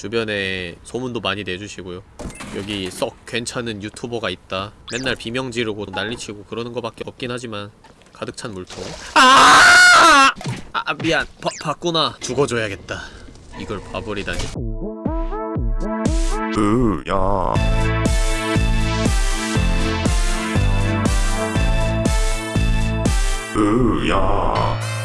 주변에 소문도 많이 내주시고요. 여기 썩 괜찮은 유튜버가 있다. 맨날 비명 지르고 난리치고 그러는 거밖에 없긴 하지만 가득 찬 물통. 아! 아 미안. 바, 봤구나. 죽어줘야겠다. 이걸 봐버리다니. 으야. 으야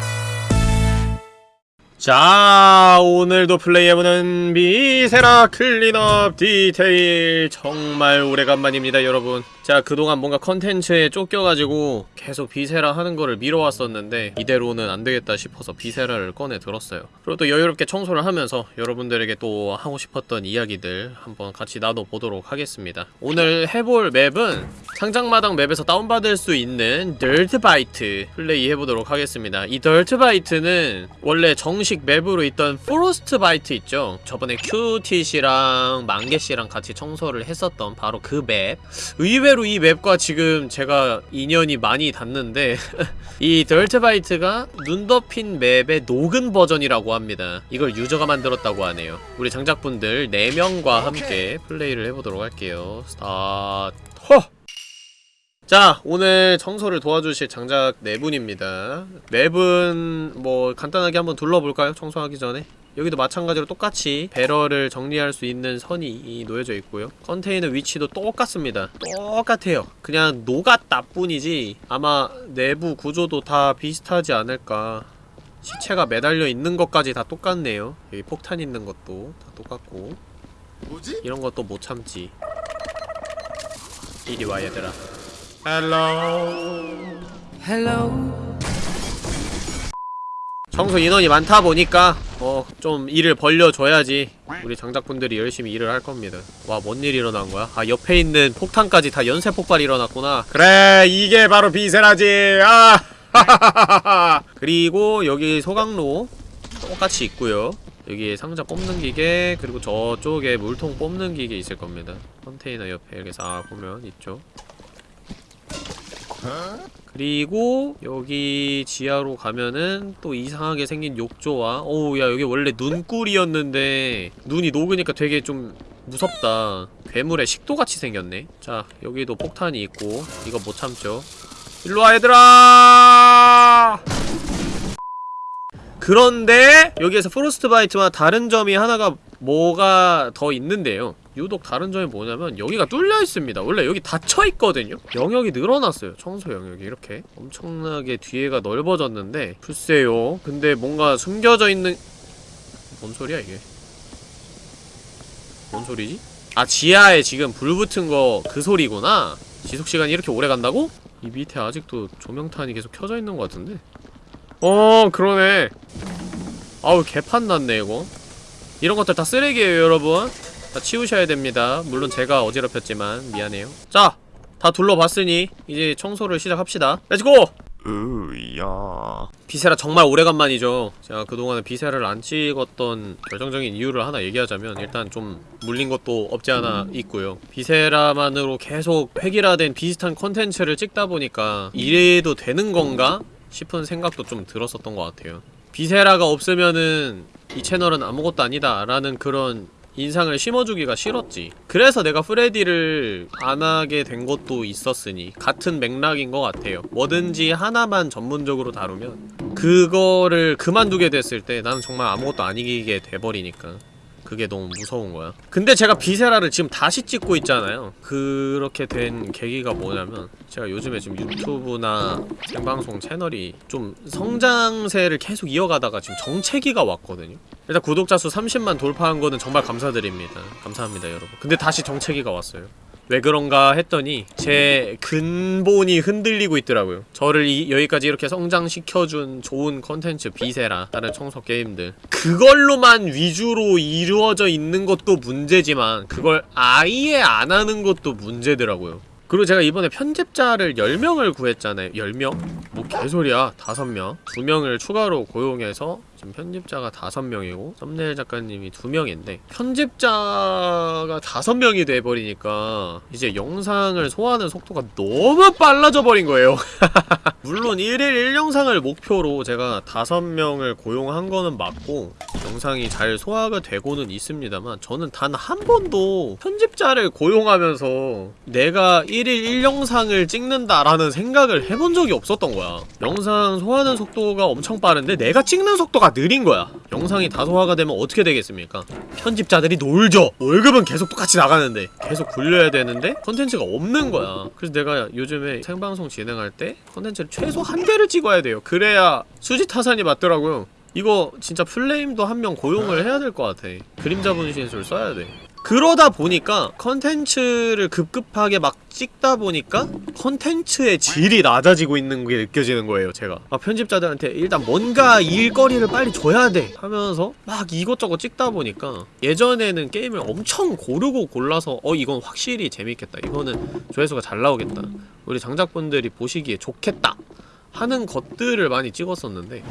자 오늘도 플레이해보는 Viscera Cleanup Detail. 정말 오래간만입니다 여러분 자 그동안 뭔가 컨텐츠에 쫓겨가지고 계속 Viscera 하는 거를 미뤄왔었는데 이대로는 안되겠다 싶어서 Viscera를 꺼내 들었어요. 그리고 또 여유롭게 청소를 하면서 여러분들에게 또 하고 싶었던 이야기들 한번 같이 나눠보도록 하겠습니다. 오늘 해볼 맵은 창작마당 맵에서 다운받을 수 있는 Dirtbite 플레이 해보도록 하겠습니다. 이 Dirtbite는 원래 정식 맵으로 있던 Frostbite 있죠? 저번에 큐티씨랑 만개씨랑 같이 청소를 했었던 바로 그 맵. 의외로 이 맵과 지금 제가 인연이 많이 닿는데 이 Dirtbite가 눈 덮인 맵의 녹은 버전이라고 합니다. 이걸 유저가 만들었다고 하네요. 우리 장작분들 4명과 함께 플레이를 해보도록 할게요. 스타트. 허! 자 오늘 청소를 도와주실 장작 네 분입니다. 맵은 뭐 간단하게 한번 둘러볼까요? 청소하기 전에? 여기도 마찬가지로 똑같이 배럴을 정리할 수 있는 선이 놓여져 있고요. 컨테이너 위치도 똑같습니다. 똑같아요. 그냥 녹았다 뿐이지 아마 내부 구조도 다 비슷하지 않을까. 시체가 매달려 있는 것까지 다 똑같네요. 여기 폭탄 있는 것도 다 똑같고. 뭐지? 이런 것도 못 참지. 이리 와 얘들아 Hello Hello. 청소 인원이 많다 보니까 어 좀 일을 벌려줘야지 우리 장작분들이 열심히 일을 할 겁니다. 와 뭔 일 일어난 거야? 아 옆에 있는 폭탄까지 다 연쇄 폭발 일어났구나. 그래 이게 바로 비세라지. 아. 그리고 여기 소각로 똑같이 있고요. 여기 상자 뽑는 기계 그리고 저쪽에 물통 뽑는 기계 있을 겁니다. 컨테이너 옆에 이렇게 싹 보면 있죠 그리고 여기 지하로 가면은 또 이상하게 생긴 욕조와 어우 야 여기 원래 눈굴이었는데 눈이 녹으니까 되게 좀 무섭다. 괴물의 식도같이 생겼네. 자 여기도 폭탄이 있고 이거 못 참죠. 일로와 얘들아 그런데 여기에서 프로스트 바이트와 다른 점이 하나가 뭐가 더 있는데요. 유독 다른 점이 뭐냐면 여기가 뚫려 있습니다. 원래 여기 닫혀 있거든요. 영역이 늘어났어요. 청소 영역이 이렇게. 엄청나게 뒤에가 넓어졌는데 글쎄요. 근데 뭔가 숨겨져 있는 뭔 소리야 이게? 뭔 소리지? 아 지하에 지금 불 붙은 거 그 소리구나. 지속시간이 이렇게 오래 간다고? 이 밑에 아직도 조명탄이 계속 켜져 있는 것 같은데 어 그러네. 아우 개판 났네 이거. 이런 것들 다 쓰레기예요 여러분. 다 치우셔야 됩니다. 물론 제가 어지럽혔지만 미안해요. 자! 다 둘러봤으니 이제 청소를 시작합시다. Let's go! 으야. Viscera 정말 오래간만이죠. 제가 그동안에 Viscera를 안 찍었던 결정적인 이유를 하나 얘기하자면 일단 좀 물린 것도 없지 않아 있고요. Viscera만으로 계속 획일화된 비슷한 컨텐츠를 찍다 보니까 이래도 되는 건가? 싶은 생각도 좀 들었었던 것 같아요. 비세라가 없으면은 이 채널은 아무것도 아니다 라는 그런 인상을 심어주기가 싫었지. 그래서 내가 프레디를 안 하게 된 것도 있었으니 같은 맥락인 것 같아요. 뭐든지 하나만 전문적으로 다루면 그거를 그만두게 됐을 때 나는 정말 아무것도 아니게 돼버리니까 그게 너무 무서운 거야. 근데 제가 비세라를 지금 다시 찍고 있잖아요. 그렇게 된 계기가 뭐냐면 제가 요즘에 지금 유튜브나 생방송 채널이 좀 성장세를 계속 이어가다가 지금 정체기가 왔거든요. 일단 구독자 수 30만 돌파한 거는 정말 감사드립니다. 감사합니다 여러분. 근데 다시 정체기가 왔어요 왜 그런가 했더니 제 근본이 흔들리고 있더라고요. 저를 이, 여기까지 이렇게 성장시켜준 좋은 컨텐츠 비세라 다른 청소 게임들. 그걸로만 위주로 이루어져 있는 것도 문제지만 그걸 아예 안 하는 것도 문제더라고요. 그리고 제가 이번에 편집자를 10명을 구했잖아요. 10명? 뭐 개소리야. 5명? 2명을 추가로 고용해서 지금 편집자가 5명이고 썸네일 작가님이 2명인데 편집자가 5명이 돼버리니까 이제 영상을 소화하는 속도가 너무 빨라져 버린 거예요 물론 1일 1영상을 목표로 제가 5명을 고용한 거는 맞고 영상이 잘 소화가 되고는 있습니다만 저는 단 한 번도 편집자를 고용하면서 내가 1일 1영상을 찍는다라는 생각을 해본 적이 없었던 거야. 영상 소화하는 속도가 엄청 빠른데 내가 찍는 속도가 느린 거야. 영상이 다 소화가 되면 어떻게 되겠습니까? 편집자들이 놀죠. 월급은 계속 똑같이 나가는데 계속 굴려야 되는데 컨텐츠가 없는 거야. 그래서 내가 요즘에 생방송 진행할 때 컨텐츠를 최소 한 개를 찍어야 돼요. 그래야 수지 타산이 맞더라고요. 이거 진짜 플레임도 한 명 고용을 해야 될 것 같아. 그림자 분신술 써야 돼 그러다 보니까 컨텐츠를 급급하게 막 찍다 보니까 컨텐츠의 질이 낮아지고 있는 게 느껴지는 거예요 제가. 막 편집자들한테 일단 뭔가 일거리를 빨리 줘야 돼 하면서 막 이것저것 찍다 보니까 예전에는 게임을 엄청 고르고 골라서 어 이건 확실히 재밌겠다. 이거는 조회수가 잘 나오겠다. 우리 장작분들이 보시기에 좋겠다 하는 것들을 많이 찍었었는데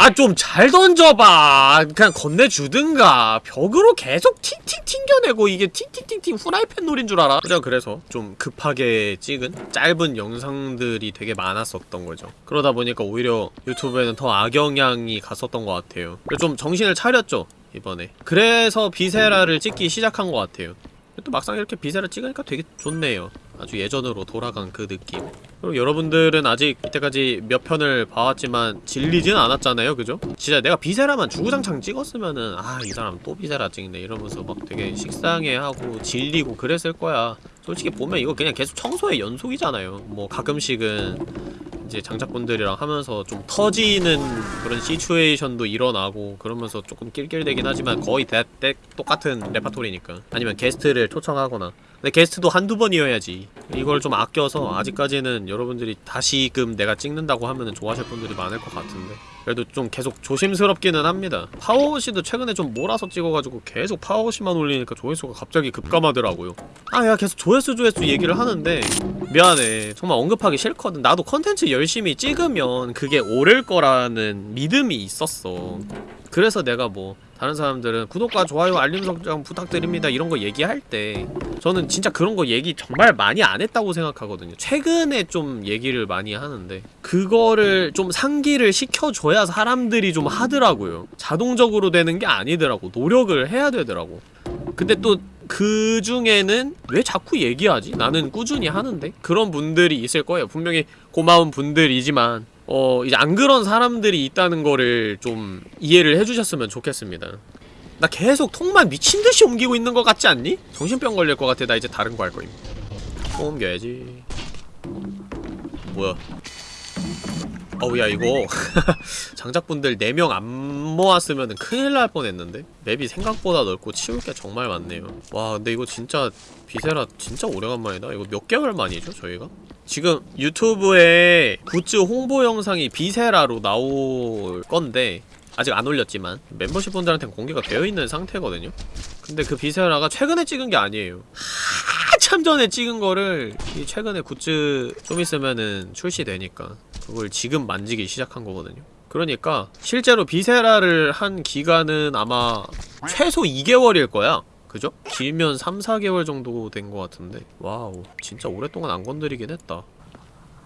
아 좀 잘 던져봐. 그냥 건네주든가. 벽으로 계속 팅팅 튕겨내고 이게 팅팅팅팅 후라이팬 놀이인 줄 알아? 그죠? 그래서 좀 급하게 찍은 짧은 영상들이 되게 많았었던 거죠. 그러다 보니까 오히려 유튜브에는 더 악영향이 갔었던 것 같아요. 좀 정신을 차렸죠 이번에. 그래서 Viscera를 찍기 시작한 것 같아요. 또 막상 이렇게 Viscera 찍으니까 되게 좋네요 아주 예전으로 돌아간 그 느낌. 그리고 여러분들은 아직 이때까지 몇 편을 봐왔지만 질리진 않았잖아요 그죠? 진짜 내가 Viscera만 주구장창 찍었으면은 아 이 사람 또 Viscera 찍네 이러면서 막 되게 식상해하고 질리고 그랬을 거야. 솔직히 보면 이거 그냥 계속 청소의 연속이잖아요. 뭐 가끔씩은 이제 장작분들이랑 하면서 좀 터지는 그런 시츄에이션도 일어나고 그러면서 조금 낄낄대긴 하지만 거의 대, 대 똑같은 레파토리니까. 아니면 게스트를 초청하거나 근데 게스트도 한두 번이어야지 이걸 좀 아껴서 아직까지는 여러분들이 다시금 내가 찍는다고 하면은 좋아하실 분들이 많을 것 같은데. 그래도 좀 계속 조심스럽기는 합니다. 파워워시도 최근에 좀 몰아서 찍어가지고 계속 파워워시만 올리니까 조회수가 갑자기 급감하더라고요. 아 야 계속 조회수 조회수 얘기를 하는데 미안해. 정말 언급하기 싫거든. 나도 컨텐츠 열심히 찍으면 그게 오를 거라는 믿음이 있었어. 그래서 내가 뭐 다른 사람들은 구독과 좋아요 알림 설정 부탁드립니다 이런 거 얘기할 때 저는 진짜 그런 거 얘기 정말 많이 안 했다고 생각하거든요. 최근에 좀 얘기를 많이 하는데 그거를 좀 상기를 시켜줘야 사람들이 좀 하더라고요. 자동적으로 되는 게 아니더라고. 노력을 해야 되더라고. 근데 또 그 중에는 왜 자꾸 얘기하지? 나는 꾸준히 하는데? 그런 분들이 있을 거예요. 분명히 고마운 분들이지만 어 이제 안 그런 사람들이 있다는 거를 좀 이해를 해주셨으면 좋겠습니다. 나 계속 통만 미친듯이 옮기고 있는 것 같지 않니? 정신병 걸릴 것 같아. 나 이제 다른 거 할 거임. 통 옮겨야지. 뭐야? 어우 야 이거. 장작분들 4명 안 모았으면 큰일 날 뻔했는데? 맵이 생각보다 넓고 치울 게 정말 많네요. 와 근데 이거 진짜 Viscera 진짜 오래간만이다. 이거 몇 개월 만이죠 저희가? 지금 유튜브에 굿즈 홍보 영상이 Viscera로 나올 건데 아직 안 올렸지만 멤버십 분들한테는 공개가 되어 있는 상태거든요. 근데 그 Viscera가 최근에 찍은 게 아니에요. 한참 전에 찍은 거를 이 최근에 굿즈 좀 있으면은 출시되니까 그걸 지금 만지기 시작한 거거든요. 그러니까 실제로 Viscera를 한 기간은 아마 최소 2개월일 거야. 그죠? 길면 3, 4개월 정도 된 것 같은데. 와우 진짜 오랫동안 안 건드리긴 했다.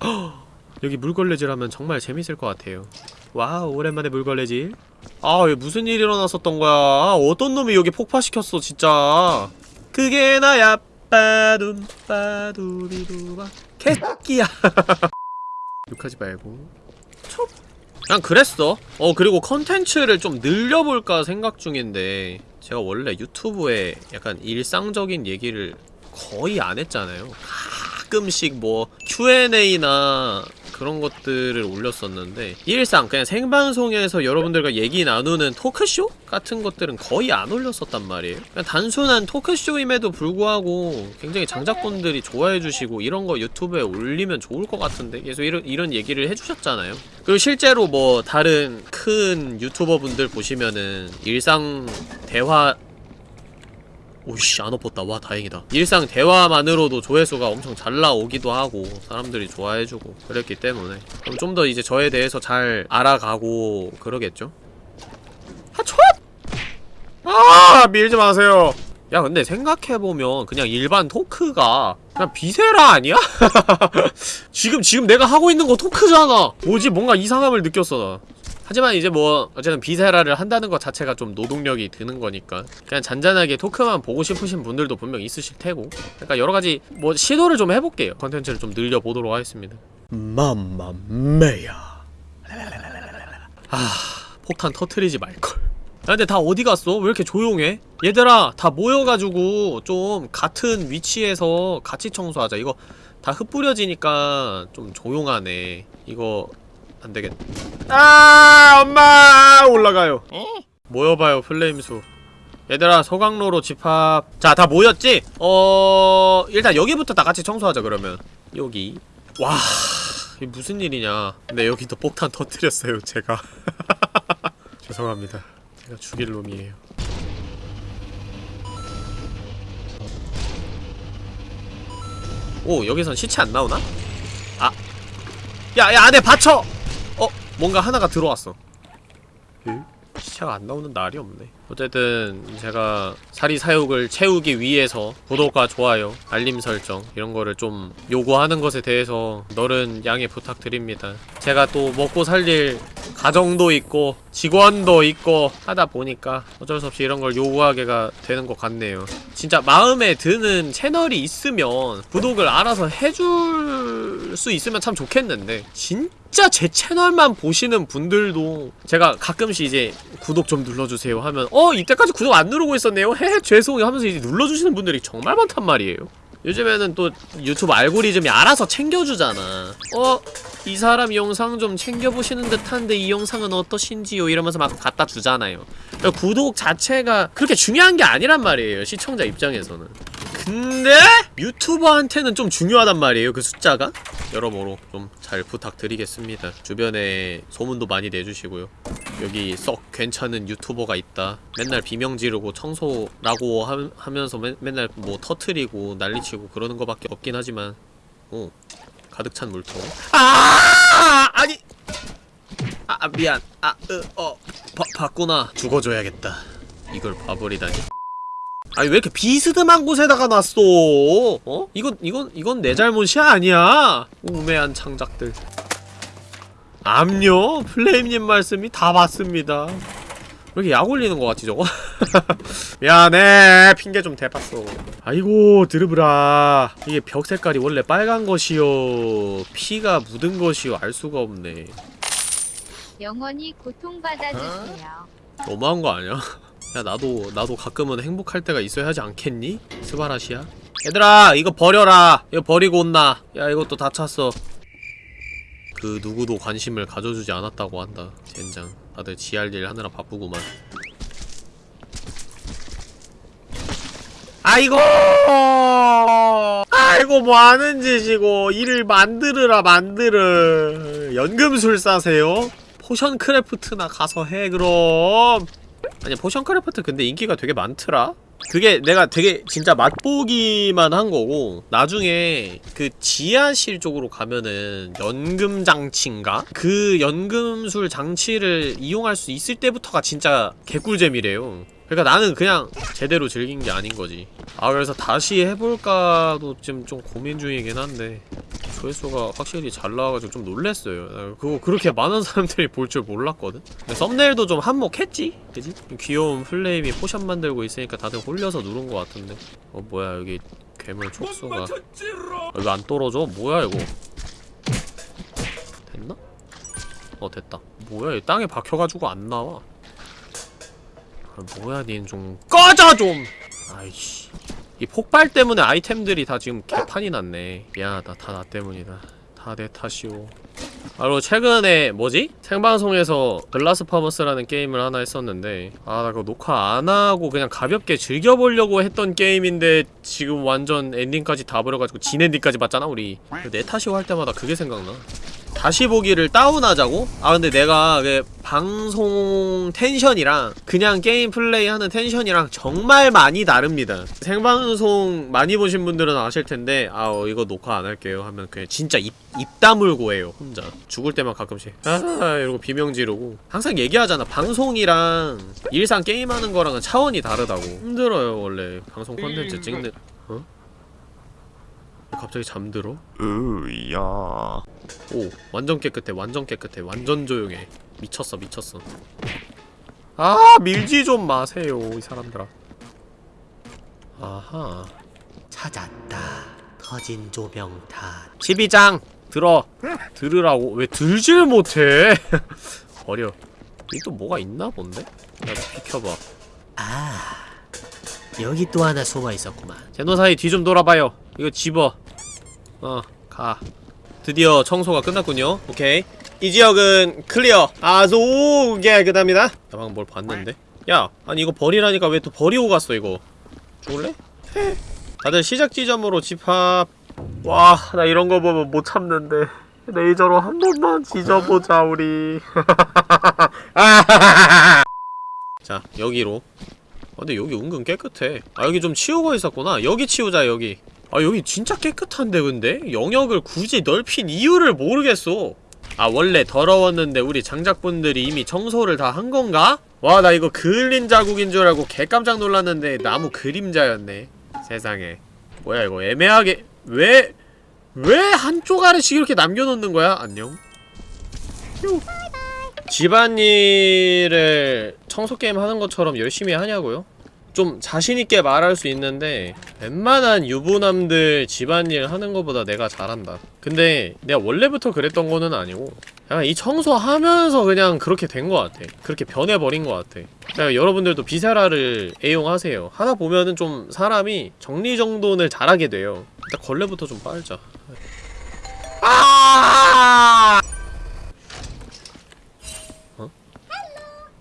헉! 여기 물걸레질 하면 정말 재밌을 것 같아요 와우 오랜만에 물걸레질. 아 무슨 일이 일어났었던 거야? 아, 어떤 놈이 여기 폭파시켰어 진짜. 그게 나야. 빠둠 빠두비두바 개끼야. 욕하지 말고. 촉. 그냥 그랬어. 어 그리고 컨텐츠를 좀 늘려볼까 생각 중인데 제가 원래 유튜브에 약간 일상적인 얘기를 거의 안 했잖아요. 가끔씩 뭐 Q&A나 그런 것들을 올렸었는데 일상 그냥 생방송에서 여러분들과 얘기 나누는 토크쇼? 같은 것들은 거의 안 올렸었단 말이에요 단순한 토크쇼임에도 불구하고 굉장히 장작분들이 좋아해주시고 이런 거 유튜브에 올리면 좋을 것 같은데 계속 이런, 이런 얘기를 해주셨잖아요 그리고 실제로 뭐 다른 큰 유튜버 분들 보시면은 일상 대화 오씨 안 엎었다. 와 다행이다. 일상 대화만으로도 조회수가 엄청 잘 나오기도 하고 사람들이 좋아해주고 그랬기 때문에. 그럼 좀 더 이제 저에 대해서 잘 알아가고 그러겠죠? 하초! 아 밀지 마세요. 야 근데 생각해보면 그냥 일반 토크가 그냥 비세라 아니야? 지금 지금 내가 하고 있는 거 토크잖아. 뭐지? 뭔가 이상함을 느꼈어 나 하지만 이제 뭐 어쨌든 비세라를 한다는 것 자체가 좀 노동력이 드는 거니까 그냥 잔잔하게 토크만 보고 싶으신 분들도 분명 있으실 테고 그러니까 여러가지 뭐 시도를 좀 해볼게요. 컨텐츠를 좀 늘려보도록 하겠습니다. 맘마메야. 아 폭탄 터트리지 말걸. 야 근데 다 어디 갔어? 왜 이렇게 조용해? 얘들아 다 모여가지고 좀 같은 위치에서 같이 청소하자. 이거 다 흩뿌려지니까 좀 조용하네. 이거 안되겠 아 엄마! 올라가요. 모여봐요 플레임수. 얘들아 서강로로 집합. 자 다 모였지? 어... 일단 여기부터 다 같이 청소하자 그러면. 여기. 와... 이게 무슨 일이냐. 근데 여기도 폭탄 터뜨렸어요 제가. 죄송합니다. 제가 죽일 놈이에요. 오 여기선 시체 안 나오나? 아. 야야 안에 받쳐! 어? 뭔가 하나가 들어왔어 에? 시체가 안 나오는 날이 없네 어쨌든 제가 사리 사욕을 채우기 위해서 구독과 좋아요, 알림 설정 이런 거를 좀 요구하는 것에 대해서 너른 양해 부탁드립니다. 제가 또 먹고 살릴 가정도 있고 직원도 있고 하다 보니까 어쩔 수 없이 이런 걸 요구하게가 되는 것 같네요. 진짜 마음에 드는 채널이 있으면 구독을 알아서 해줄 수 있으면 참 좋겠는데 진짜 제 채널만 보시는 분들도 제가 가끔씩 이제 구독 좀 눌러주세요 하면 어 이때까지 구독 안 누르고 있었네요 헤헤 죄송해요 하면서 이제 눌러주시는 분들이 정말 많단 말이에요 요즘에는 또 유튜브 알고리즘이 알아서 챙겨주잖아 어? 이 사람 영상 좀 챙겨보시는 듯한데 이 영상은 어떠신지요? 이러면서 막 갖다 주잖아요 그러니까 구독 자체가 그렇게 중요한 게 아니란 말이에요 시청자 입장에서는 근데 유튜버한테는 좀 중요하단 말이에요 그 숫자가? 여러모로 좀 잘 부탁드리겠습니다. 주변에 소문도 많이 내주시고요. 여기 썩 괜찮은 유튜버가 있다. 맨날 비명 지르고 청소라고 하, 하면서 맨, 맨날 뭐 터트리고 난리치고 그러는 거밖에 없긴 하지만 어 가득 찬 물통. 아! 아니! 아 아, 미안. 아어어 봤구나. 죽어줘야겠다. 이걸 봐버리다니 아니 왜 이렇게 비스듬한 곳에다가 놨어? 어? 이건 이건 이건 내 잘못이 아니야. 우매한 창작들. 암요 플레임님 말씀이 다 맞습니다. 왜 이렇게 약 올리는 것 같지 저거? 미안해 핑계 좀 대봤어. 아이고 드르브라 이게 벽 색깔이 원래 빨간 것이요 피가 묻은 것이요 알 수가 없네. 영원히 고통받아주세요. 너무한 거 아니야? 야 나도 나도 가끔은 행복할 때가 있어야 하지 않겠니? 스바라시야? 얘들아 이거 버려라. 이거 버리고 온나. 야 이것도 다 찼어. 그 누구도 관심을 가져주지 않았다고 한다 젠장. 다들 지할 일 하느라 바쁘구만. 아이고! 아이고 뭐하는 짓이고. 일을 만들으라 만들어 연금술 사세요? Potion Craft나 가서 해 그럼 아니 Potion Craft 근데 인기가 되게 많더라? 그게 내가 되게 진짜 맛보기만 한 거고 나중에 그 지하실 쪽으로 가면은 연금 장치인가? 그 연금술 장치를 이용할 수 있을 때부터가 진짜 개꿀잼이래요 그러니까 나는 그냥 제대로 즐긴 게 아닌 거지 아 그래서 다시 해볼까도 지금 좀 고민 중이긴 한데 조회수가 확실히 잘 나와가지고 좀 놀랬어요. 나 그거 그렇게 많은 사람들이 볼 줄 몰랐거든. 근데 썸네일도 좀 한몫했지? 그지? 귀여운 플레임이 포션 만들고 있으니까 다들 홀려서 누른 것 같은데. 어 뭐야 여기 괴물 촉수가. 아, 이거 안 떨어져? 뭐야 이거? 됐나? 어 됐다. 뭐야 이 땅에 박혀가지고 안 나와. 아, 뭐야 닌 좀 꺼져 좀! 아이씨 이 폭발 때문에 아이템들이 다 지금 개판이 났네. 미안하다. 다 나 때문이다. 다 내 탓이오. 바로 최근에 뭐지? 생방송에서 글라스 퍼머스라는 게임을 하나 했었는데 아 나 그거 녹화 안하고 그냥 가볍게 즐겨보려고 했던 게임인데 지금 완전 엔딩까지 다 버려가지고 진 엔딩까지 봤잖아 우리. 내 탓이오 할 때마다 그게 생각나 다시 보기를 다운하자고? 아 근데 내가 그 방송 텐션이랑 그냥 게임 플레이하는 텐션이랑 정말 많이 다릅니다. 생방송 많이 보신 분들은 아실 텐데 아 어, 이거 녹화 안 할게요. 하면 그냥 진짜 입, 입 다물고 해요 혼자. 죽을 때만 가끔씩. 아 이러고 비명 지르고. 항상 얘기하잖아. 방송이랑 일상 게임하는 거랑은 차원이 다르다고. 힘들어요 원래. 방송 콘텐츠 찍는. 어? 갑자기 잠들어? 으야. 오 완전 깨끗해 완전 깨끗해 완전 조용해. 미쳤어 미쳤어. 아 밀지 좀 마세요 이 사람들아. 아하. 찾았다. 터진 조명탄 12장 들어. 들으라고. 왜 들질 못해? 버려. 여기 또 뭐가 있나 본데? 야 비켜봐. 아 여기 또 하나 숨어 있었구만. 제노사이 뒤 좀 돌아봐요. 이거 집어 어 가 드디어 청소가 끝났군요. 오케이. 이 지역은 클리어. 아주 깨끗합니다. 나 방금 뭘 봤는데? 야, 아니 이거 버리라니까 왜 또 버리고 갔어 이거? 죽을래? 헤. 다들 시작 지점으로 집합. 와, 나 이런 거 보면 못 참는데. 레이저로 한 번만 지져보자 우리. 자, 여기로. 아, 근데 여기 은근 깨끗해. 아, 여기 좀 치우고 있었구나. 여기 치우자, 여기. 아, 여기 진짜 깨끗한데, 근데? 영역을 굳이 넓힌 이유를 모르겠어. 아, 원래 더러웠는데 우리 장작분들이 이미 청소를 다 한 건가? 와, 나 이거 그을린 자국인 줄 알고 개깜짝 놀랐는데 나무 그림자였네. 세상에. 뭐야, 이거 애매하게. 왜, 왜 한쪽 아래씩 이렇게 남겨놓는 거야? 안녕. 휴. 집안일을 청소게임 하는 것처럼 열심히 하냐고요? 좀 자신있게 말할 수 있는데 웬만한 유부남들 집안일 하는 것보다 내가 잘한다. 근데 내가 원래부터 그랬던 거는 아니고 그냥 이 청소하면서 그냥 그렇게 된 것 같아. 그렇게 변해버린 것 같아. 그러니까 여러분들도 비세라를 애용하세요. 하다 보면은 좀 사람이 정리정돈을 잘하게 돼요. 일단 걸레부터 좀 빨자. 아!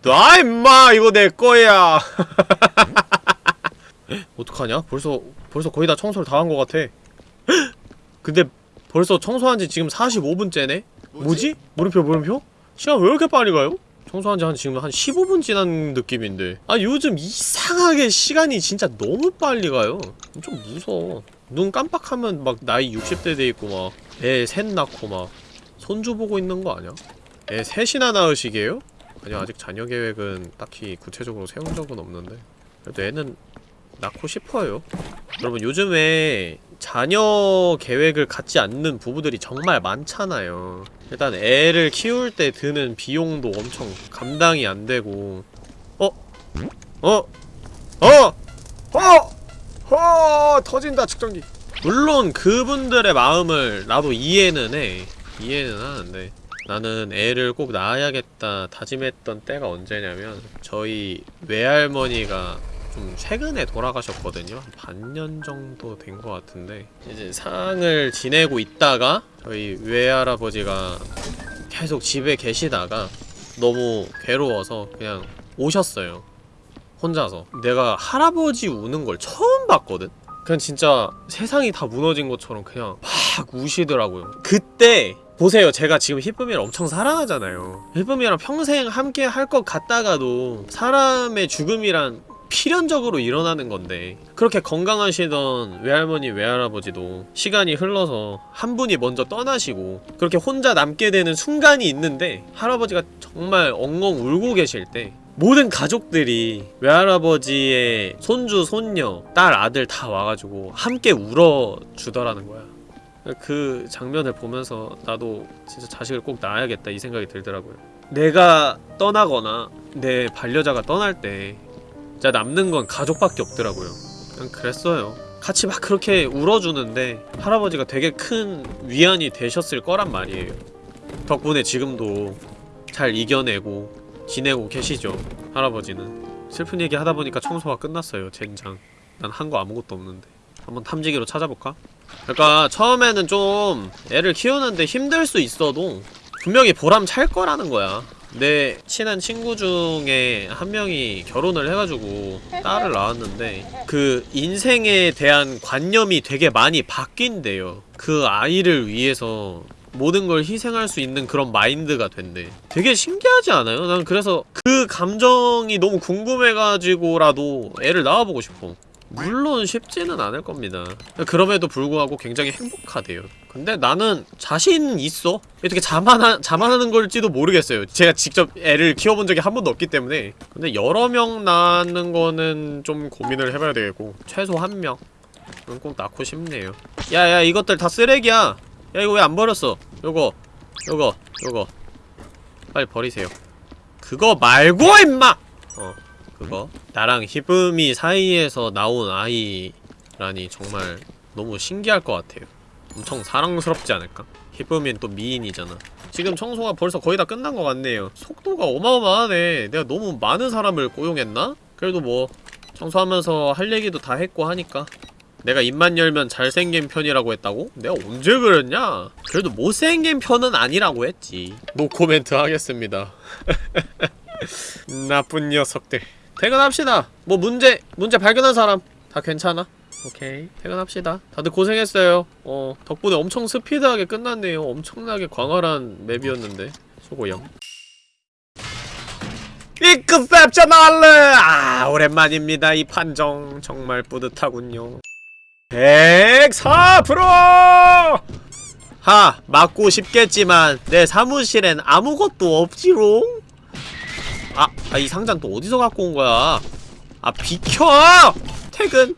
나 임마 이거 내 거야 어떡하냐? 벌써 벌써 거의 다 청소를 다 한 것 같아 근데 벌써 청소한 지 지금 45분째네? 뭐지? 물음표 물음표? 시간 왜 이렇게 빨리 가요? 청소한 지 한 지금 한 15분 지난 느낌인데 아 요즘 이상하게 시간이 진짜 너무 빨리 가요 좀 무서워 눈 깜빡하면 막 나이 60대 돼 있고 막 애 셋 낳고 막 손주 보고 있는 거 아니야? 애 셋이나 낳으시게요? 아니 아직 자녀 계획은 딱히 구체적으로 세운 적은 없는데 그래도 애는 낳고 싶어요 여러분 요즘에 자녀 계획을 갖지 않는 부부들이 정말 많잖아요 일단 애를 키울 때 드는 비용도 엄청 감당이 안 되고 어? 어? 어? 어? 어? 터진다 측정기 물론 그분들의 마음을 나도 이해는 해 이해는 하는데 나는 애를 꼭 낳아야겠다 다짐했던 때가 언제냐면 저희 외할머니가 좀 최근에 돌아가셨거든요. 한 반년 정도 된 것 같은데 이제 상을 지내고 있다가 저희 외할아버지가 계속 집에 계시다가 너무 괴로워서 그냥 오셨어요. 혼자서. 내가 할아버지 우는 걸 처음 봤거든? 그냥 진짜 세상이 다 무너진 것처럼 그냥 막 우시더라고요. 그때 보세요. 제가 지금 히쁨이를 엄청 사랑하잖아요. 히쁨이랑 평생 함께 할 것 같다가도 사람의 죽음이란 필연적으로 일어나는 건데 그렇게 건강하시던 외할머니 외할아버지도 시간이 흘러서 한 분이 먼저 떠나시고 그렇게 혼자 남게 되는 순간이 있는데 할아버지가 정말 엉엉 울고 계실 때 모든 가족들이 외할아버지의 손주, 손녀, 딸, 아들 다 와가지고 함께 울어주더라는 거야 그 장면을 보면서 나도 진짜 자식을 꼭 낳아야겠다 이 생각이 들더라고요. 내가 떠나거나 내 반려자가 떠날 때 진짜 남는 건 가족밖에 없더라고요. 그냥 그랬어요. 같이 막 그렇게 울어주는데 할아버지가 되게 큰 위안이 되셨을 거란 말이에요. 덕분에 지금도 잘 이겨내고 지내고 계시죠 할아버지는. 슬픈 얘기 하다 보니까 청소가 끝났어요 젠장. 난 한 거 아무것도 없는데. 한번 탐지기로 찾아볼까? 그러니까 처음에는 좀 애를 키우는데 힘들 수 있어도 분명히 보람 찰 거라는 거야. 내 친한 친구 중에 한 명이 결혼을 해가지고 딸을 낳았는데 그 인생에 대한 관념이 되게 많이 바뀐대요. 그 아이를 위해서 모든 걸 희생할 수 있는 그런 마인드가 된대 되게 신기하지 않아요? 난 그래서 그 감정이 너무 궁금해가지고라도 애를 낳아보고 싶어 물론 쉽지는 않을 겁니다. 그럼에도 불구하고 굉장히 행복하대요. 근데 나는 자신 있어. 어떻게 자만하, 자만하는 걸지도 모르겠어요. 제가 직접 애를 키워본 적이 한 번도 없기 때문에. 근데 여러 명 낳는 거는 좀 고민을 해봐야 되겠고 최소 한명. 은꼭 낳고 싶네요. 야야 이것들 다 쓰레기야. 야 이거 왜 안 버렸어? 요거 요거 요거. 빨리 버리세요. 그거 말고 임마! 어 그거? 나랑 히브미 사이에서 나온 아이라니 정말 너무 신기할 것 같아요. 엄청 사랑스럽지 않을까? 히브미는 또 미인이잖아. 지금 청소가 벌써 거의 다 끝난 것 같네요. 속도가 어마어마하네. 내가 너무 많은 사람을 고용했나? 그래도 뭐 청소하면서 할 얘기도 다 했고 하니까. 내가 입만 열면 잘생긴 편이라고 했다고? 내가 언제 그랬냐? 그래도 못생긴 편은 아니라고 했지. 노코멘트 하겠습니다. 나쁜 녀석들 퇴근합시다. 뭐 문제 문제 발견한 사람 다 괜찮아? 오케이. 퇴근합시다. 다들 고생했어요. 어 덕분에 엄청 스피드하게 끝났네요. 엄청나게 광활한 맵이었는데. 수고영. Exceptional! 아 오랜만입니다. 이 판정. 정말 뿌듯하군요. 104%하 맞고 싶겠지만 내 사무실엔 아무것도 없지롱 아, 아, 이 상자는 또 어디서 갖고 온 거야? 아, 비켜! 퇴근!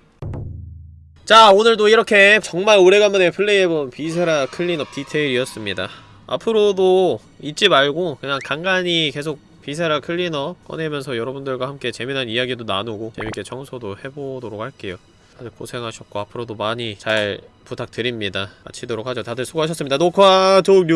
자, 오늘도 이렇게 정말 오래간만에 플레이해본 Viscera Cleanup Detail이었습니다. 앞으로도 잊지 말고 그냥 간간히 계속 Viscera Cleanup 꺼내면서 여러분들과 함께 재미난 이야기도 나누고 재밌게 청소도 해보도록 할게요. 다들 고생하셨고 앞으로도 많이 잘 부탁드립니다. 마치도록 하죠. 다들 수고하셨습니다. 녹화 종료!